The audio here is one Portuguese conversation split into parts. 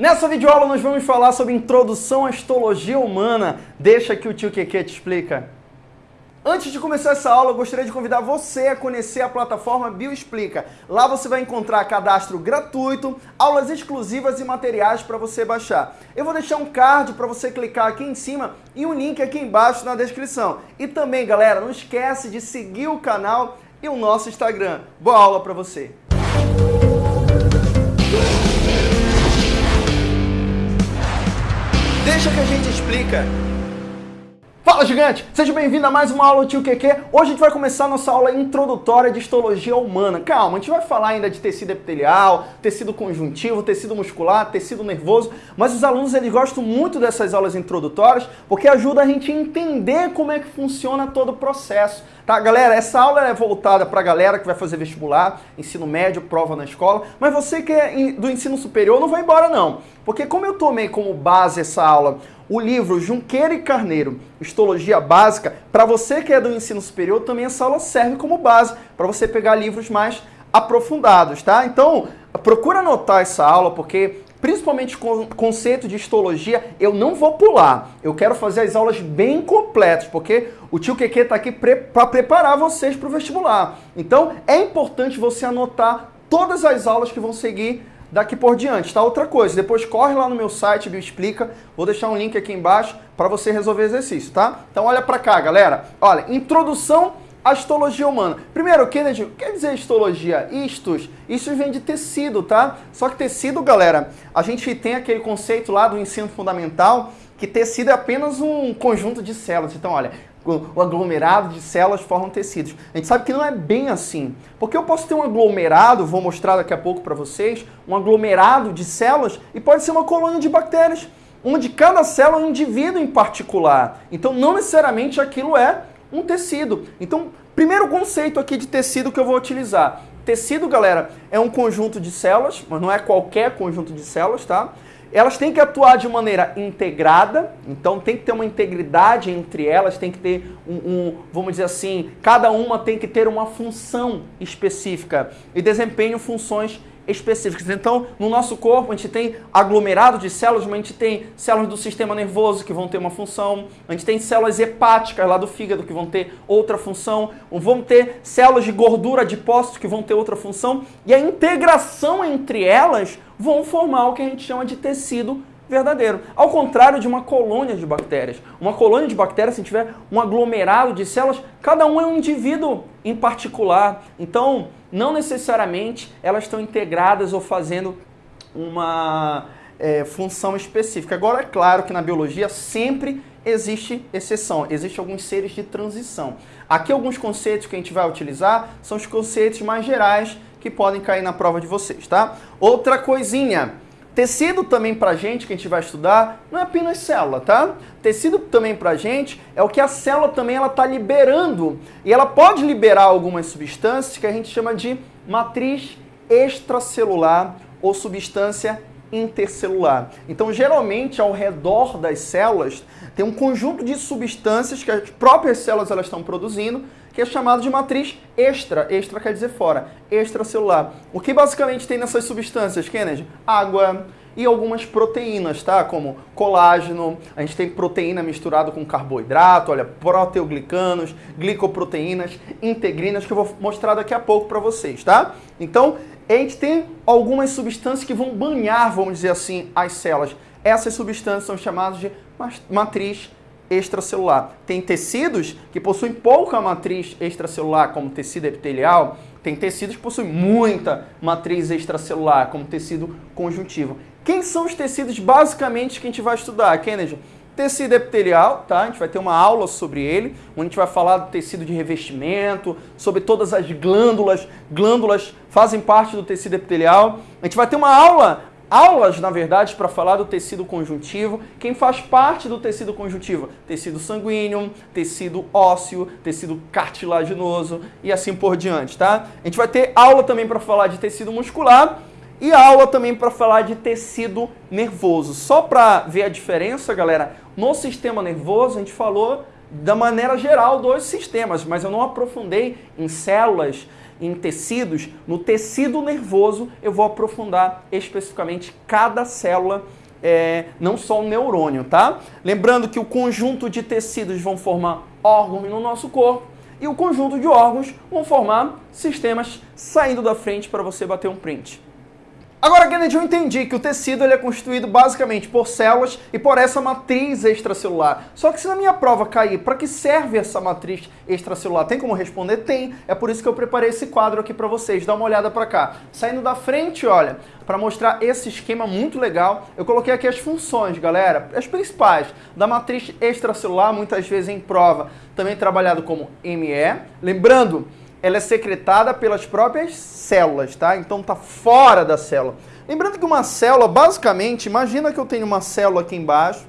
Nessa videoaula nós vamos falar sobre introdução à histologia humana. Deixa que o tio Keke te explica. Antes de começar essa aula, eu gostaria de convidar você a conhecer a plataforma Bioexplica. Lá você vai encontrar cadastro gratuito, aulas exclusivas e materiais para você baixar. Eu vou deixar um card para você clicar aqui em cima e um link aqui embaixo na descrição. E também, galera, não esquece de seguir o canal e o nosso Instagram. Boa aula para você! Deixa que a gente explica. Fala gigante! Seja bem-vindo a mais uma aula do Tio QQ. Hoje a gente vai começar a nossa aula introdutória de histologia humana. Calma, a gente vai falar ainda de tecido epitelial, tecido conjuntivo, tecido muscular, tecido nervoso, mas os alunos eles gostam muito dessas aulas introdutórias porque ajuda a gente a entender como é que funciona todo o processo. Tá, galera, essa aula é voltada para a galera que vai fazer vestibular, ensino médio, prova na escola, mas você que é do ensino superior não vai embora não, porque como eu tomei como base essa aula o livro Junqueira e Carneiro, Histologia Básica, para você que é do ensino superior, também essa aula serve como base, para você pegar livros mais aprofundados, tá? Então, procura anotar essa aula, porque principalmente com conceito de histologia, eu não vou pular. Eu quero fazer as aulas bem completas, porque o tio Keke está aqui pre para preparar vocês para o vestibular. Então, é importante você anotar todas as aulas que vão seguir daqui por diante, tá? Outra coisa, depois corre lá no meu site, Bioexplica, vou deixar um link aqui embaixo para você resolver o exercício, tá? Então olha para cá, galera. Olha, introdução à histologia humana. Primeiro, Kennedy, o que quer dizer histologia? Istos. Isso vem de tecido, tá? Só que tecido, galera, a gente tem aquele conceito lá do ensino fundamental que tecido é apenas um conjunto de células. Então, olha, o aglomerado de células formam tecidos. A gente sabe que não é bem assim. Porque eu posso ter um aglomerado, vou mostrar daqui a pouco para vocês, um aglomerado de células e pode ser uma colônia de bactérias, onde cada célula é um indivíduo em particular. Então não necessariamente aquilo é um tecido. Então, primeiro conceito aqui de tecido que eu vou utilizar. Tecido, galera, é um conjunto de células, mas não é qualquer conjunto de células, tá? Elas têm que atuar de maneira integrada, então tem que ter uma integridade entre elas, tem que ter um, um, vamos dizer assim, cada uma tem que ter uma função específica e desempenho funções específicas. Então, no nosso corpo, a gente tem aglomerado de células, mas a gente tem células do sistema nervoso que vão ter uma função, a gente tem células hepáticas lá do fígado que vão ter outra função, vão ter células de gordura adipócitos que vão ter outra função, e a integração entre elas vão formar o que a gente chama de tecido verdadeiro. Ao contrário de uma colônia de bactérias. Uma colônia de bactérias, se tiver um aglomerado de células, cada um é um indivíduo em particular. Então, não necessariamente elas estão integradas ou fazendo uma é, função específica. Agora, é claro que na biologia sempre existe exceção, existem alguns seres de transição. Aqui alguns conceitos que a gente vai utilizar são os conceitos mais gerais que podem cair na prova de vocês, tá? Outra coisinha, Tecido também pra gente, que a gente vai estudar, não é apenas célula, tá? Tecido também pra gente é o que a célula também ela tá liberando. E ela pode liberar algumas substâncias que a gente chama de matriz extracelular ou substância intercelular. Então, geralmente, ao redor das células, tem um conjunto de substâncias que as próprias células elas estão produzindo, que é chamado de matriz extra. Extra quer dizer fora. Extracelular. O que basicamente tem nessas substâncias, Kennedy? Água e algumas proteínas, tá? Como colágeno, a gente tem proteína misturada com carboidrato, olha, proteoglicanos, glicoproteínas, integrinas, que eu vou mostrar daqui a pouco para vocês, tá? Então, a gente tem algumas substâncias que vão banhar, vamos dizer assim, as células. Essas substâncias são chamadas de matriz extracelular. Tem tecidos que possuem pouca matriz extracelular, como tecido epitelial, tem tecidos que possuem muita matriz extracelular, como tecido conjuntivo. Quem são os tecidos basicamente que a gente vai estudar, Kennedy? Tecido epitelial, tá? A gente vai ter uma aula sobre ele, onde a gente vai falar do tecido de revestimento, sobre todas as glândulas. Glândulas fazem parte do tecido epitelial. A gente vai ter uma aula aulas, na verdade, para falar do tecido conjuntivo. Quem faz parte do tecido conjuntivo? Tecido sanguíneo, tecido ósseo, tecido cartilaginoso e assim por diante, tá? A gente vai ter aula também para falar de tecido muscular e aula também para falar de tecido nervoso. Só para ver a diferença, galera, no sistema nervoso a gente falou da maneira geral dos sistemas, mas eu não aprofundei em células em tecidos, no tecido nervoso eu vou aprofundar especificamente cada célula é, não só o neurônio, tá? Lembrando que o conjunto de tecidos vão formar órgãos no nosso corpo e o conjunto de órgãos vão formar sistemas saindo da frente para você bater um print. Agora, Kennedy, eu entendi que o tecido ele é constituído basicamente por células e por essa matriz extracelular. Só que se na minha prova cair, para que serve essa matriz extracelular? Tem como responder? Tem. É por isso que eu preparei esse quadro aqui para vocês. Dá uma olhada para cá. Saindo da frente, olha, para mostrar esse esquema muito legal, eu coloquei aqui as funções, galera, as principais da matriz extracelular, muitas vezes em prova, também trabalhado como ME. Lembrando, ela é secretada pelas próprias células, tá? Então tá fora da célula. Lembrando que uma célula, basicamente, imagina que eu tenho uma célula aqui embaixo,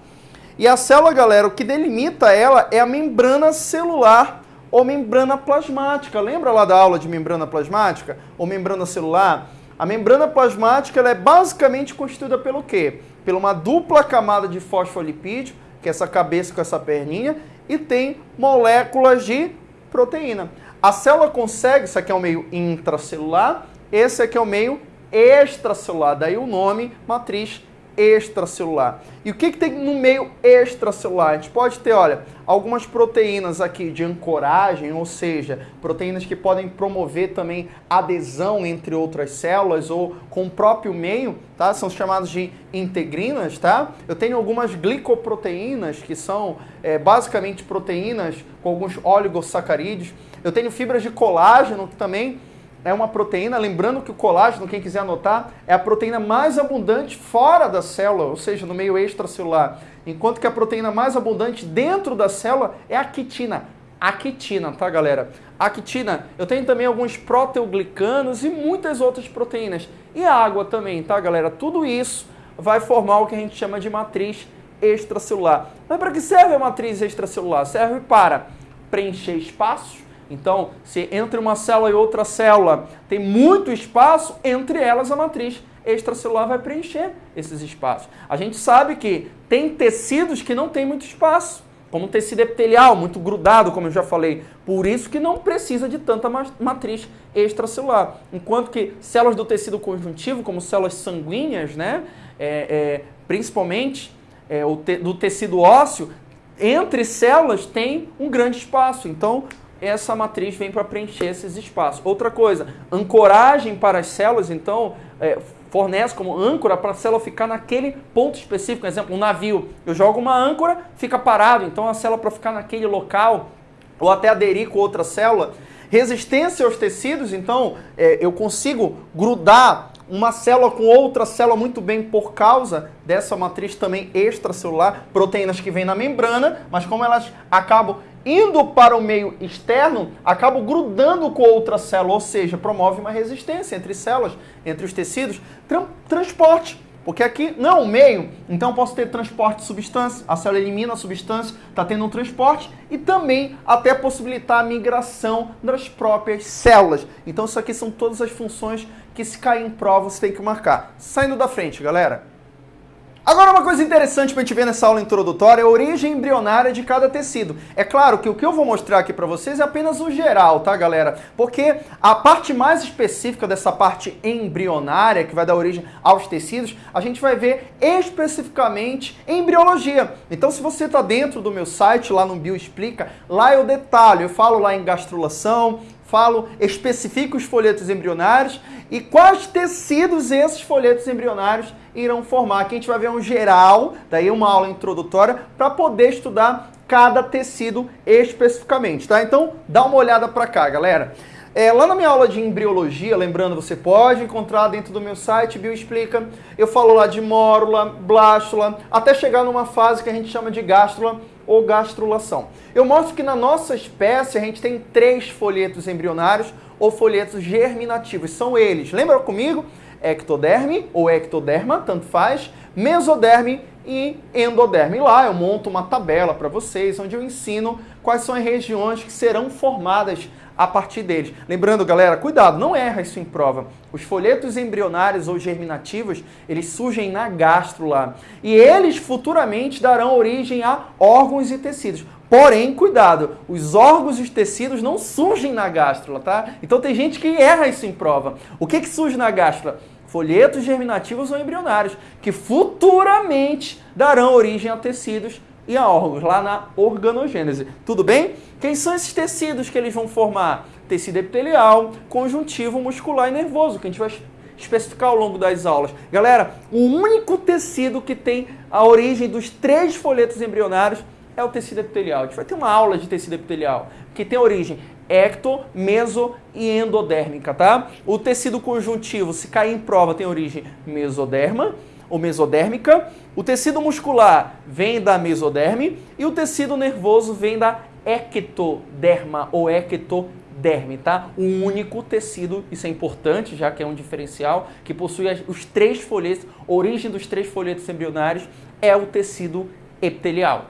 e a célula, galera, o que delimita ela é a membrana celular ou membrana plasmática. Lembra lá da aula de membrana plasmática ou membrana celular? A membrana plasmática ela é basicamente constituída pelo quê? Por uma dupla camada de fosfolipídio, que é essa cabeça com essa perninha, e tem moléculas de proteína. A célula consegue, isso aqui é o meio intracelular, esse aqui é o meio extracelular, daí o nome matriz extracelular. E o que, que tem no meio extracelular? A gente pode ter, olha, algumas proteínas aqui de ancoragem, ou seja, proteínas que podem promover também adesão entre outras células ou com o próprio meio, tá? São chamadas de integrinas, tá? Eu tenho algumas glicoproteínas, que são é, basicamente proteínas com alguns oligosacarídeos. Eu tenho fibras de colágeno, que também é uma proteína, lembrando que o colágeno, quem quiser anotar, é a proteína mais abundante fora da célula, ou seja, no meio extracelular. Enquanto que a proteína mais abundante dentro da célula é a quitina. A quitina, tá, galera? A quitina, eu tenho também alguns proteoglicanos e muitas outras proteínas. E a água também, tá, galera? Tudo isso vai formar o que a gente chama de matriz extracelular. Mas para que serve a matriz extracelular? Serve para preencher espaços, então, se entre uma célula e outra célula tem muito espaço, entre elas a matriz extracelular vai preencher esses espaços. A gente sabe que tem tecidos que não tem muito espaço, como tecido epitelial, muito grudado, como eu já falei. Por isso que não precisa de tanta matriz extracelular. Enquanto que células do tecido conjuntivo, como células sanguíneas, né, é, é, principalmente é, te, do tecido ósseo, entre células tem um grande espaço. Então, essa matriz vem para preencher esses espaços. Outra coisa, ancoragem para as células, então, é, fornece como âncora para a célula ficar naquele ponto específico. Por exemplo, um navio, eu jogo uma âncora, fica parado, então a célula para ficar naquele local, ou até aderir com outra célula. Resistência aos tecidos, então, é, eu consigo grudar uma célula com outra célula muito bem por causa dessa matriz também extracelular, proteínas que vêm na membrana, mas como elas acabam indo para o meio externo, acabam grudando com outra célula, ou seja, promove uma resistência entre células, entre os tecidos. Tra transporte, porque aqui não é meio, então posso ter transporte de substância, a célula elimina a substância, está tendo um transporte, e também até possibilitar a migração das próprias células. Então isso aqui são todas as funções que se cair em prova você tem que marcar. Saindo da frente, galera. Agora uma coisa interessante para a gente ver nessa aula introdutória é a origem embrionária de cada tecido. É claro que o que eu vou mostrar aqui para vocês é apenas o geral, tá galera? Porque a parte mais específica dessa parte embrionária, que vai dar origem aos tecidos, a gente vai ver especificamente em embriologia. Então se você está dentro do meu site, lá no Bio Explica, lá eu detalho, eu falo lá em gastrulação, falo, especifico os folhetos embrionários e quais tecidos esses folhetos embrionários irão formar. Aqui a gente vai ver um geral, daí uma aula introdutória, para poder estudar cada tecido especificamente, tá? Então, dá uma olhada para cá, galera. É, lá na minha aula de embriologia, lembrando, você pode encontrar dentro do meu site, Bioexplica, eu falo lá de mórula, blástula, até chegar numa fase que a gente chama de gástrula ou gastrulação. Eu mostro que na nossa espécie a gente tem três folhetos embrionários ou folhetos germinativos. São eles, lembra comigo? ectoderme ou ectoderma, tanto faz, mesoderme e endoderme. Lá eu monto uma tabela para vocês, onde eu ensino quais são as regiões que serão formadas a partir deles. Lembrando, galera, cuidado, não erra isso em prova. Os folhetos embrionários ou germinativos, eles surgem na gástrula. E eles futuramente darão origem a órgãos e tecidos. Porém, cuidado, os órgãos e os tecidos não surgem na gástrula, tá? Então tem gente que erra isso em prova. O que, que surge na gástrula? Folhetos germinativos ou embrionários, que futuramente darão origem a tecidos e a órgãos, lá na organogênese. Tudo bem? Quem são esses tecidos que eles vão formar? Tecido epitelial, conjuntivo, muscular e nervoso, que a gente vai especificar ao longo das aulas. Galera, o único tecido que tem a origem dos três folhetos embrionários é o tecido epitelial. A gente vai ter uma aula de tecido epitelial, que tem origem ecto, meso e endodérmica, tá? O tecido conjuntivo, se cair em prova, tem origem mesoderma ou mesodérmica. O tecido muscular vem da mesoderme e o tecido nervoso vem da ectoderma ou ectoderme, tá? O único tecido, isso é importante, já que é um diferencial, que possui os três folhetos, origem dos três folhetos embrionários é o tecido epitelial.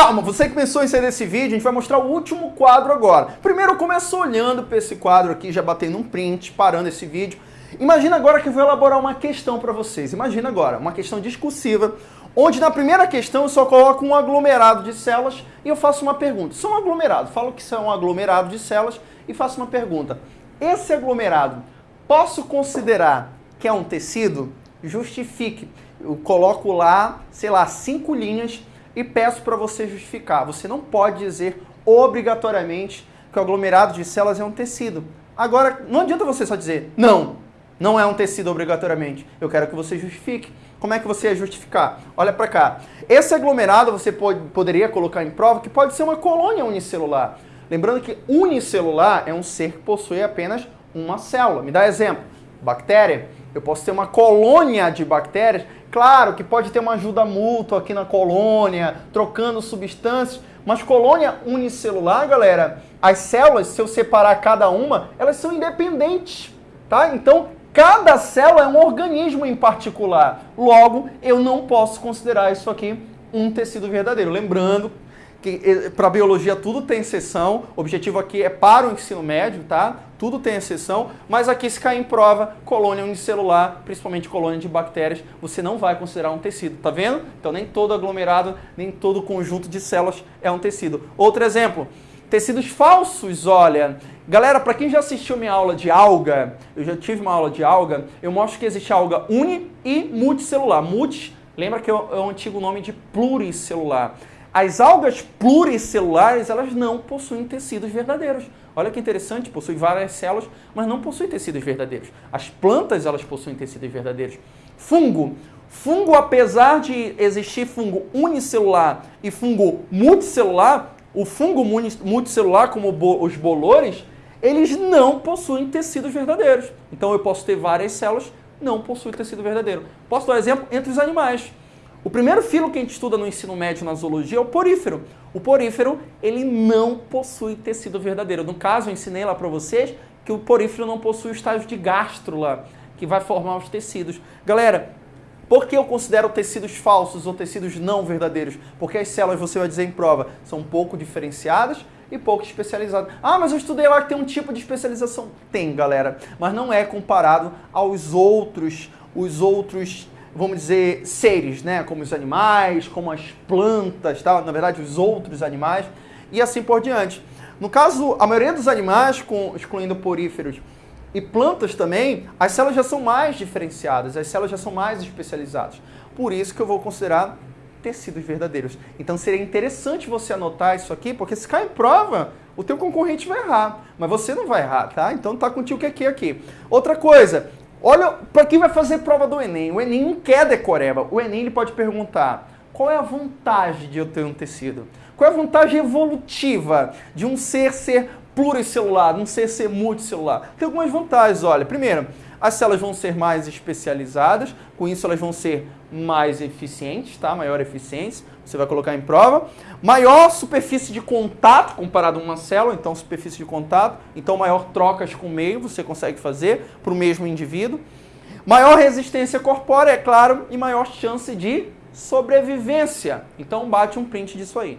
Calma, você que pensou em sair desse vídeo, a gente vai mostrar o último quadro agora. Primeiro eu começo olhando para esse quadro aqui, já batendo um print, parando esse vídeo. Imagina agora que eu vou elaborar uma questão para vocês. Imagina agora, uma questão discursiva, onde na primeira questão eu só coloco um aglomerado de células e eu faço uma pergunta. Só um aglomerado, falo que isso é um aglomerado de células e faço uma pergunta. Esse aglomerado, posso considerar que é um tecido? Justifique. Eu coloco lá, sei lá, cinco linhas e peço para você justificar. Você não pode dizer obrigatoriamente que o aglomerado de células é um tecido. Agora, não adianta você só dizer não, não é um tecido obrigatoriamente. Eu quero que você justifique. Como é que você ia justificar? Olha para cá. Esse aglomerado você pode, poderia colocar em prova que pode ser uma colônia unicelular. Lembrando que unicelular é um ser que possui apenas uma célula. Me dá exemplo. Bactéria. Eu posso ter uma colônia de bactérias Claro que pode ter uma ajuda mútua aqui na colônia, trocando substâncias, mas colônia unicelular, galera, as células, se eu separar cada uma, elas são independentes, tá? Então, cada célula é um organismo em particular. Logo, eu não posso considerar isso aqui um tecido verdadeiro. Lembrando eh, para biologia tudo tem exceção, o objetivo aqui é para o ensino médio, tá? Tudo tem exceção, mas aqui se cair em prova, colônia unicelular, principalmente colônia de bactérias, você não vai considerar um tecido, tá vendo? Então nem todo aglomerado, nem todo conjunto de células é um tecido. Outro exemplo, tecidos falsos, olha. Galera, para quem já assistiu minha aula de alga, eu já tive uma aula de alga, eu mostro que existe alga uni e multicelular. Multi, lembra que é o antigo nome de pluricelular. As algas pluricelulares, elas não possuem tecidos verdadeiros. Olha que interessante, possuem várias células, mas não possuem tecidos verdadeiros. As plantas, elas possuem tecidos verdadeiros. Fungo. Fungo, apesar de existir fungo unicelular e fungo multicelular, o fungo multicelular, como os bolores, eles não possuem tecidos verdadeiros. Então eu posso ter várias células, não possuem tecido verdadeiro. Posso dar um exemplo entre os animais. O primeiro filo que a gente estuda no ensino médio na zoologia é o porífero. O porífero, ele não possui tecido verdadeiro. No caso, eu ensinei lá para vocês que o porífero não possui o estágio de gástrula, que vai formar os tecidos. Galera, por que eu considero tecidos falsos ou tecidos não verdadeiros? Porque as células, você vai dizer em prova, são pouco diferenciadas e pouco especializadas. Ah, mas eu estudei lá que tem um tipo de especialização. Tem, galera, mas não é comparado aos outros, os outros vamos dizer, seres, né? Como os animais, como as plantas, tá? na verdade, os outros animais, e assim por diante. No caso, a maioria dos animais, com, excluindo poríferos e plantas também, as células já são mais diferenciadas, as células já são mais especializadas. Por isso que eu vou considerar tecidos verdadeiros. Então seria interessante você anotar isso aqui, porque se cair em prova, o teu concorrente vai errar, mas você não vai errar, tá? Então tá contigo o que é aqui. Outra coisa, Olha, para quem vai fazer prova do Enem, o Enem não quer decoreba. O Enem ele pode perguntar: qual é a vantagem de eu ter um tecido? Qual é a vantagem evolutiva de um ser ser pluricelular, de um ser ser multicelular? Tem algumas vantagens, olha. Primeiro, as células vão ser mais especializadas, com isso elas vão ser mais eficientes, tá? Maior eficiência, você vai colocar em prova. Maior superfície de contato comparado a uma célula, então superfície de contato, então maior trocas com o meio você consegue fazer para o mesmo indivíduo. Maior resistência corpórea, é claro, e maior chance de sobrevivência. Então bate um print disso aí.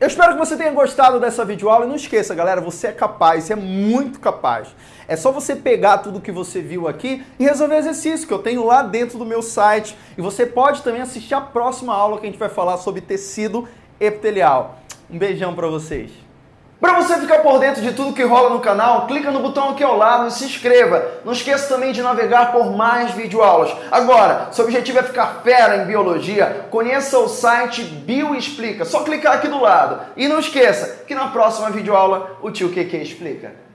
Eu espero que você tenha gostado dessa videoaula e não esqueça, galera, você é capaz, você é muito capaz. É só você pegar tudo que você viu aqui e resolver exercício que eu tenho lá dentro do meu site. E você pode também assistir a próxima aula que a gente vai falar sobre tecido epitelial. Um beijão para vocês. Para você ficar por dentro de tudo que rola no canal, clica no botão aqui ao lado e se inscreva. Não esqueça também de navegar por mais videoaulas. Agora, seu objetivo é ficar fera em biologia, conheça o site Bioexplica. Só clicar aqui do lado. E não esqueça que na próxima videoaula o tio QQ explica.